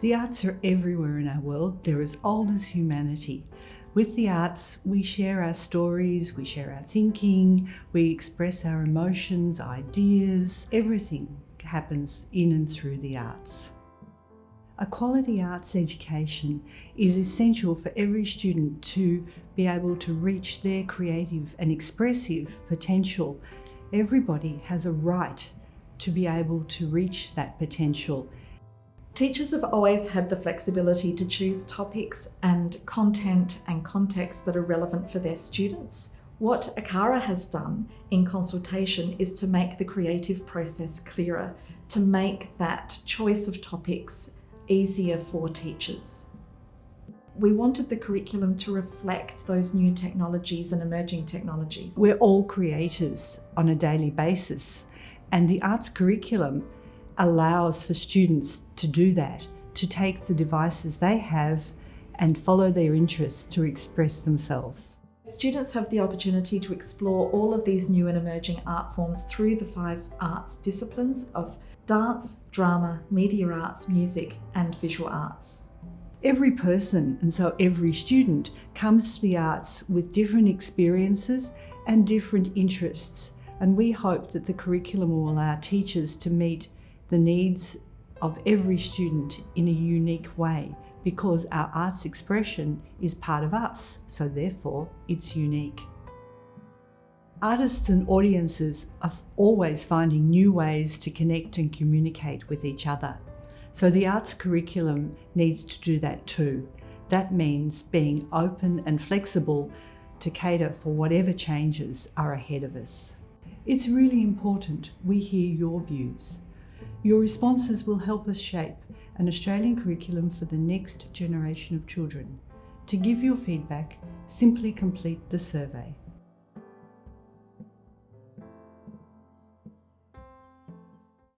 The arts are everywhere in our world. They're as old as humanity. With the arts, we share our stories, we share our thinking, we express our emotions, ideas, everything happens in and through the arts. A quality arts education is essential for every student to be able to reach their creative and expressive potential. Everybody has a right to be able to reach that potential Teachers have always had the flexibility to choose topics and content and context that are relevant for their students. What ACARA has done in consultation is to make the creative process clearer, to make that choice of topics easier for teachers. We wanted the curriculum to reflect those new technologies and emerging technologies. We're all creators on a daily basis and the arts curriculum allows for students to do that, to take the devices they have and follow their interests to express themselves. Students have the opportunity to explore all of these new and emerging art forms through the five arts disciplines of dance, drama, media arts, music and visual arts. Every person, and so every student, comes to the arts with different experiences and different interests and we hope that the curriculum will allow teachers to meet the needs of every student in a unique way because our arts expression is part of us, so therefore it's unique. Artists and audiences are always finding new ways to connect and communicate with each other. So the arts curriculum needs to do that too. That means being open and flexible to cater for whatever changes are ahead of us. It's really important we hear your views. Your responses will help us shape an Australian curriculum for the next generation of children. To give your feedback, simply complete the survey.